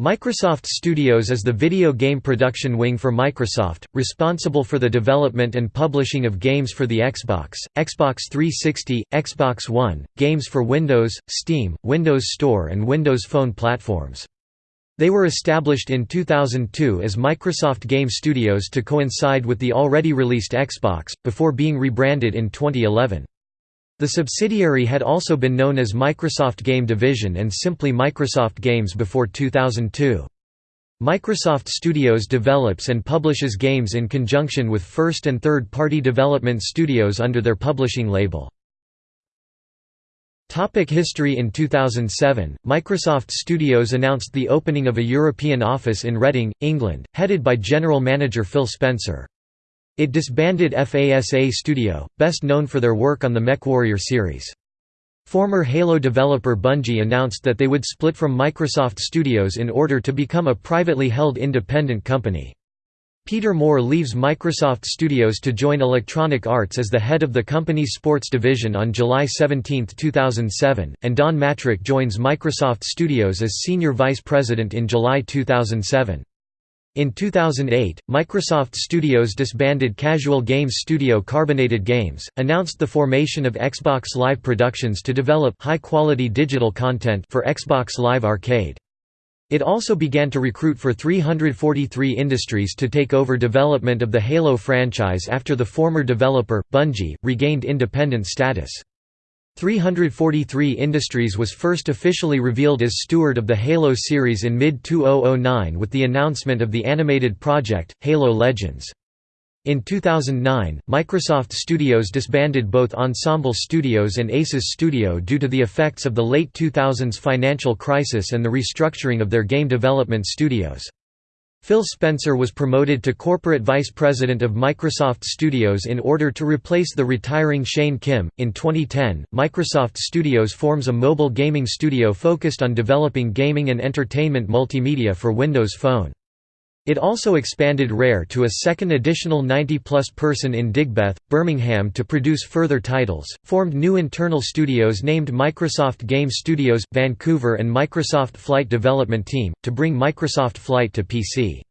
Microsoft Studios is the video game production wing for Microsoft, responsible for the development and publishing of games for the Xbox, Xbox 360, Xbox One, games for Windows, Steam, Windows Store and Windows Phone platforms. They were established in 2002 as Microsoft Game Studios to coincide with the already released Xbox, before being rebranded in 2011. The subsidiary had also been known as Microsoft Game Division and simply Microsoft Games before 2002. Microsoft Studios develops and publishes games in conjunction with first and third-party development studios under their publishing label. Topic history In 2007, Microsoft Studios announced the opening of a European office in Reading, England, headed by General Manager Phil Spencer. It disbanded FASA Studio, best known for their work on the MechWarrior series. Former Halo developer Bungie announced that they would split from Microsoft Studios in order to become a privately held independent company. Peter Moore leaves Microsoft Studios to join Electronic Arts as the head of the company's sports division on July 17, 2007, and Don Mattrick joins Microsoft Studios as senior vice president in July 2007. In 2008, Microsoft Studios disbanded casual games studio Carbonated Games, announced the formation of Xbox Live Productions to develop high-quality digital content for Xbox Live Arcade. It also began to recruit for 343 Industries to take over development of the Halo franchise after the former developer, Bungie, regained independent status. 343 Industries was first officially revealed as steward of the Halo series in mid-2009 with the announcement of the animated project, Halo Legends. In 2009, Microsoft Studios disbanded both Ensemble Studios and Aces Studio due to the effects of the late 2000s financial crisis and the restructuring of their game development studios. Phil Spencer was promoted to corporate vice president of Microsoft Studios in order to replace the retiring Shane Kim. In 2010, Microsoft Studios forms a mobile gaming studio focused on developing gaming and entertainment multimedia for Windows Phone. It also expanded Rare to a second additional 90-plus person in Digbeth, Birmingham to produce further titles, formed new internal studios named Microsoft Game Studios, Vancouver and Microsoft Flight Development Team, to bring Microsoft Flight to PC.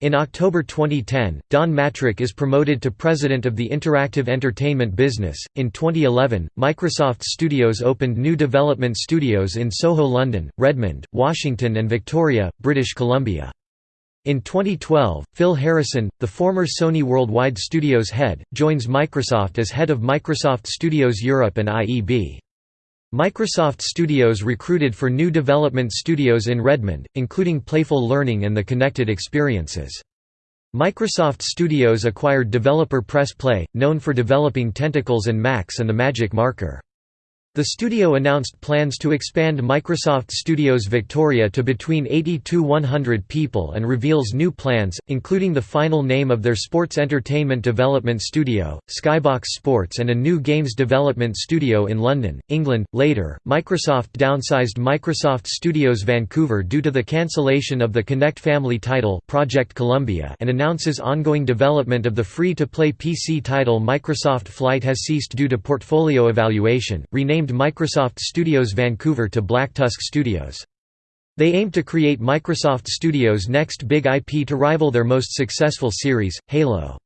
In October 2010, Don Mattrick is promoted to president of the interactive entertainment business. In 2011, Microsoft Studios opened new development studios in Soho, London, Redmond, Washington, and Victoria, British Columbia. In 2012, Phil Harrison, the former Sony Worldwide Studios head, joins Microsoft as head of Microsoft Studios Europe and IEB. Microsoft Studios recruited for new development studios in Redmond, including Playful Learning and the Connected Experiences. Microsoft Studios acquired developer Press Play, known for developing Tentacles and Max and the Magic Marker. The studio announced plans to expand Microsoft Studios Victoria to between 80 to 100 people and reveals new plans, including the final name of their sports entertainment development studio, Skybox Sports and a new games development studio in London, England. Later, Microsoft downsized Microsoft Studios Vancouver due to the cancellation of the Kinect family title Project Columbia and announces ongoing development of the free-to-play PC title Microsoft Flight has ceased due to portfolio evaluation, renamed renamed Microsoft Studios Vancouver to Black Tusk Studios. They aim to create Microsoft Studios' next big IP to rival their most successful series, Halo.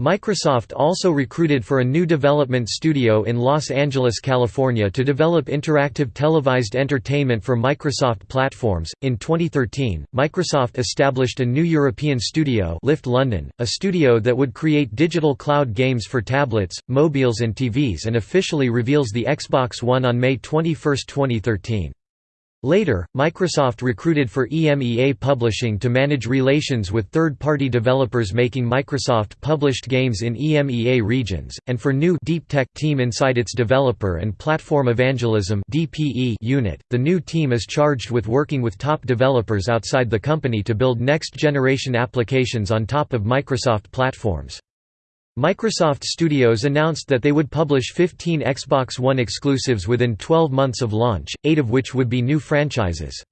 Microsoft also recruited for a new development studio in Los Angeles, California to develop interactive televised entertainment for Microsoft platforms. In 2013, Microsoft established a new European studio, Lift London, a studio that would create digital cloud games for tablets, mobiles and TVs and officially reveals the Xbox One on May 21, 2013. Later, Microsoft recruited for EMEA Publishing to manage relations with third-party developers making Microsoft-published games in EMEA regions, and for new Deep Tech team inside its Developer and Platform Evangelism unit. The new team is charged with working with top developers outside the company to build next-generation applications on top of Microsoft platforms. Microsoft Studios announced that they would publish 15 Xbox One exclusives within 12 months of launch, eight of which would be new franchises.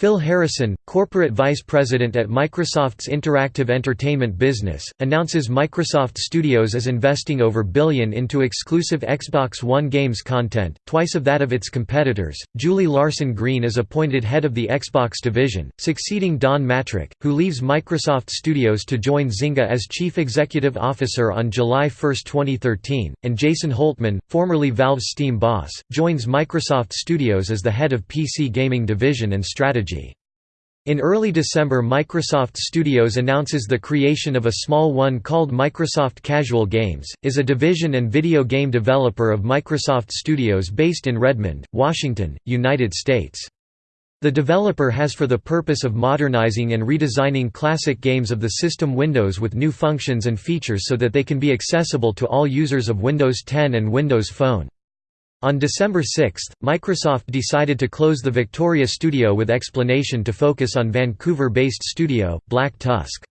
Phil Harrison, corporate vice president at Microsoft's interactive entertainment business, announces Microsoft Studios is investing over billion into exclusive Xbox One games content, twice of that of its competitors. Julie Larson Green is appointed head of the Xbox division, succeeding Don Mattrick, who leaves Microsoft Studios to join Zynga as chief executive officer on July 1, 2013, and Jason Holtman, formerly Valve's Steam boss, joins Microsoft Studios as the head of PC gaming division and strategy in early December Microsoft Studios announces the creation of a small one called Microsoft Casual Games, is a division and video game developer of Microsoft Studios based in Redmond, Washington, United States. The developer has for the purpose of modernizing and redesigning classic games of the system Windows with new functions and features so that they can be accessible to all users of Windows 10 and Windows Phone. On December 6, Microsoft decided to close the Victoria studio with explanation to focus on Vancouver-based studio, Black Tusk.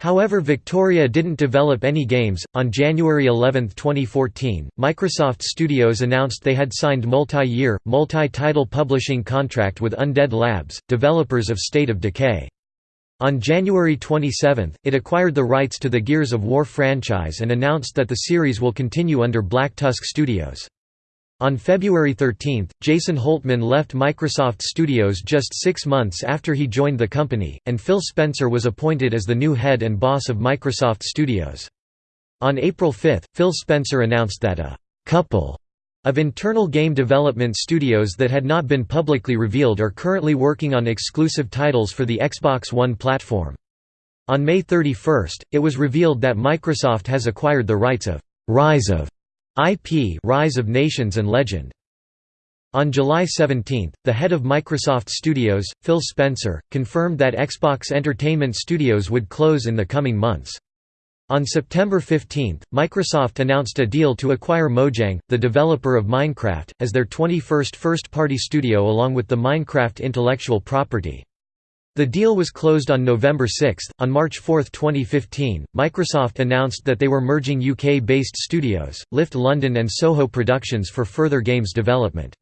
However Victoria didn't develop any games. On January 11, 2014, Microsoft Studios announced they had signed multi-year, multi-title publishing contract with Undead Labs, developers of State of Decay. On January 27, it acquired the rights to the Gears of War franchise and announced that the series will continue under Black Tusk Studios. On February 13, Jason Holtman left Microsoft Studios just six months after he joined the company, and Phil Spencer was appointed as the new head and boss of Microsoft Studios. On April 5, Phil Spencer announced that a «couple» of internal game development studios that had not been publicly revealed are currently working on exclusive titles for the Xbox One platform. On May 31, it was revealed that Microsoft has acquired the rights of «Rise of» IP Rise of Nations and Legend. On July 17, the head of Microsoft Studios, Phil Spencer, confirmed that Xbox Entertainment Studios would close in the coming months. On September 15, Microsoft announced a deal to acquire Mojang, the developer of Minecraft, as their 21st first-party studio along with the Minecraft intellectual property. The deal was closed on November 6. On March 4, 2015, Microsoft announced that they were merging UK based studios, Lift London and Soho Productions for further games development.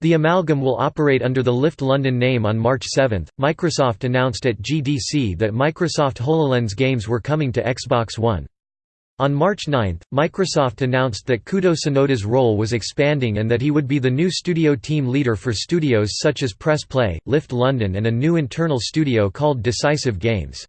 The amalgam will operate under the Lift London name on March 7. Microsoft announced at GDC that Microsoft HoloLens games were coming to Xbox One. On March 9, Microsoft announced that Kudo Tsunoda's role was expanding and that he would be the new studio team leader for studios such as Press Play, Lift London and a new internal studio called Decisive Games.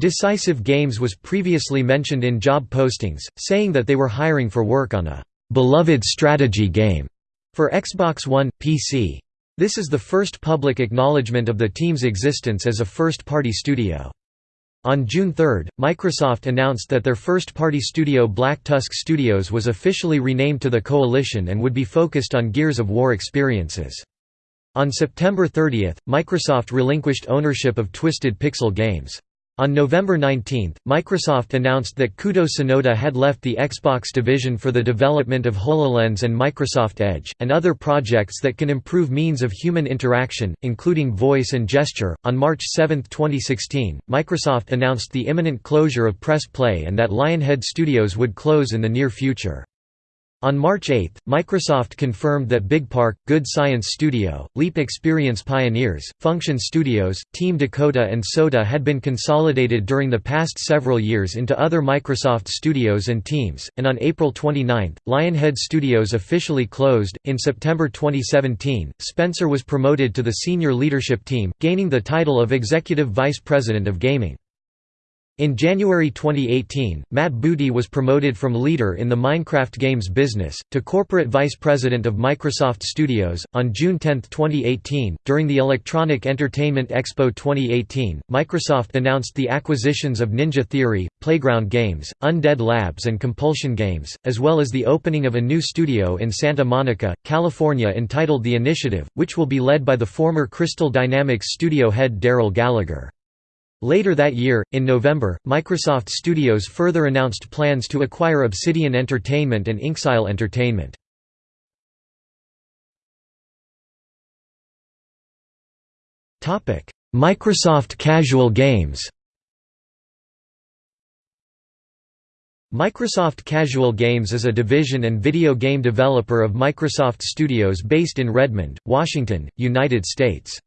Decisive Games was previously mentioned in job postings, saying that they were hiring for work on a «beloved strategy game» for Xbox One, PC. This is the first public acknowledgement of the team's existence as a first-party studio. On June 3, Microsoft announced that their first-party studio Black Tusk Studios was officially renamed to the Coalition and would be focused on Gears of War experiences. On September 30, Microsoft relinquished ownership of Twisted Pixel Games. On November 19, Microsoft announced that Kudo Tsunoda had left the Xbox division for the development of HoloLens and Microsoft Edge, and other projects that can improve means of human interaction, including voice and gesture. On March 7, 2016, Microsoft announced the imminent closure of Press Play and that Lionhead Studios would close in the near future. On March 8, Microsoft confirmed that BigPark, Good Science Studio, Leap Experience Pioneers, Function Studios, Team Dakota and Soda had been consolidated during the past several years into other Microsoft studios and teams, and on April 29, Lionhead Studios officially closed. In September 2017, Spencer was promoted to the senior leadership team, gaining the title of Executive Vice President of Gaming. In January 2018, Matt Booty was promoted from leader in the Minecraft games business to corporate vice president of Microsoft Studios. On June 10, 2018, during the Electronic Entertainment Expo 2018, Microsoft announced the acquisitions of Ninja Theory, Playground Games, Undead Labs, and Compulsion Games, as well as the opening of a new studio in Santa Monica, California entitled The Initiative, which will be led by the former Crystal Dynamics studio head Darrell Gallagher. Later that year, in November, Microsoft Studios further announced plans to acquire Obsidian Entertainment and Inxile Entertainment. Microsoft Casual Games Microsoft Casual Games is a division and video game developer of Microsoft Studios based in Redmond, Washington, United States.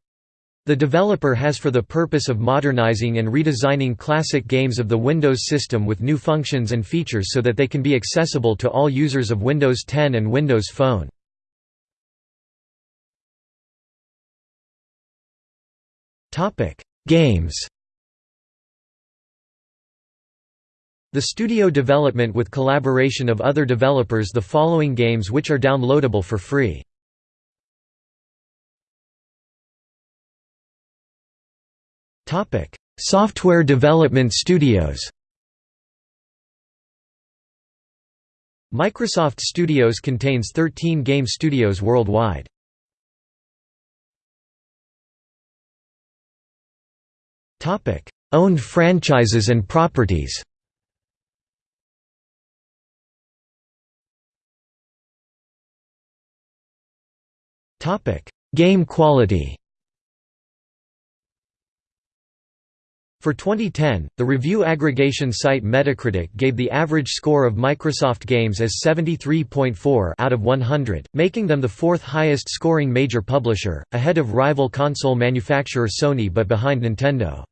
The developer has for the purpose of modernizing and redesigning classic games of the Windows system with new functions and features so that they can be accessible to all users of Windows 10 and Windows Phone. Games The studio development with collaboration of other developers the following games which are downloadable for free. Software development studios Microsoft Studios contains 13 game studios worldwide. Topic: Owned franchises and properties Topic: Game quality For 2010, the review aggregation site Metacritic gave the average score of Microsoft games as 73.4 out of 100, making them the fourth highest scoring major publisher, ahead of rival console manufacturer Sony but behind Nintendo.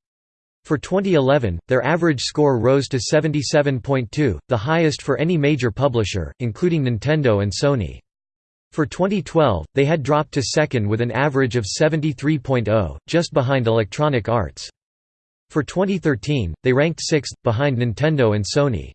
For 2011, their average score rose to 77.2, the highest for any major publisher, including Nintendo and Sony. For 2012, they had dropped to second with an average of 73.0, just behind Electronic Arts. For 2013, they ranked sixth, behind Nintendo and Sony.